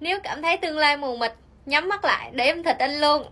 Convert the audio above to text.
nếu cảm thấy tương lai mù mịt, nhắm mắt lại, để em thịt anh luôn.